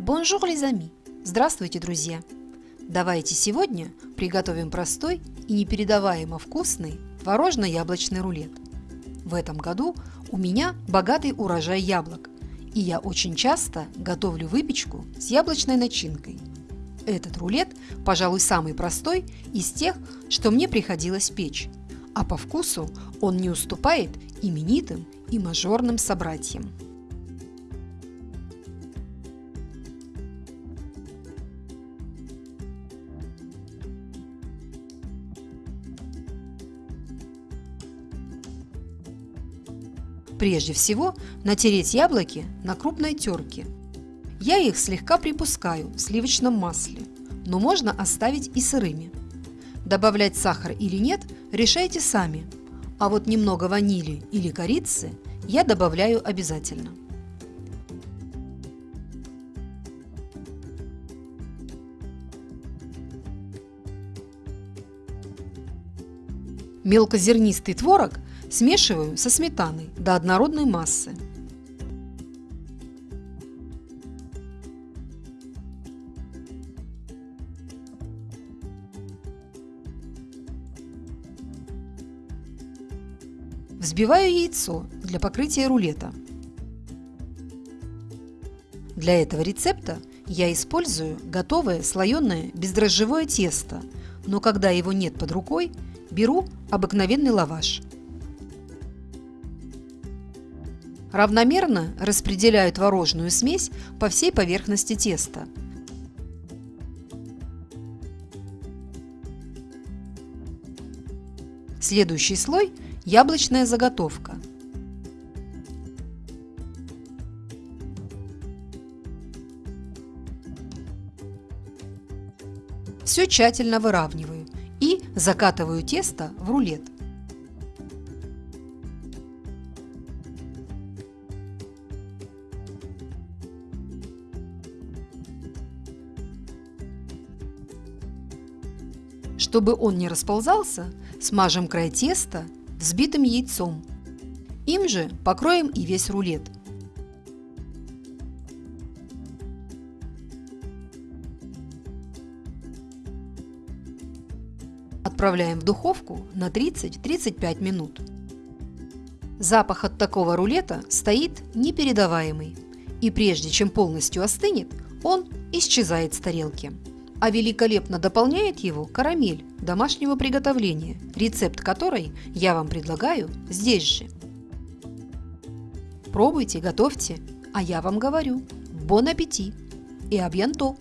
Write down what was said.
Bonjour, les amis! Здравствуйте, друзья! Давайте сегодня приготовим простой и непередаваемо вкусный творожно-яблочный рулет. В этом году у меня богатый урожай яблок, и я очень часто готовлю выпечку с яблочной начинкой. Этот рулет, пожалуй, самый простой из тех, что мне приходилось печь, а по вкусу он не уступает именитым и мажорным собратьям. Прежде всего натереть яблоки на крупной терке. Я их слегка припускаю в сливочном масле, но можно оставить и сырыми. Добавлять сахар или нет, решайте сами. А вот немного ванили или корицы я добавляю обязательно. Мелкозернистый творог Смешиваю со сметаной до однородной массы. Взбиваю яйцо для покрытия рулета. Для этого рецепта я использую готовое слоеное бездрожжевое тесто, но когда его нет под рукой, беру обыкновенный лаваш – Равномерно распределяю творожную смесь по всей поверхности теста. Следующий слой – яблочная заготовка. Все тщательно выравниваю и закатываю тесто в рулет. Чтобы он не расползался, смажем край теста взбитым яйцом. Им же покроем и весь рулет. Отправляем в духовку на 30-35 минут. Запах от такого рулета стоит непередаваемый, и прежде чем полностью остынет, он исчезает с тарелки а великолепно дополняет его карамель домашнего приготовления, рецепт которой я вам предлагаю здесь же. Пробуйте, готовьте, а я вам говорю, бон аппетит и абьянто!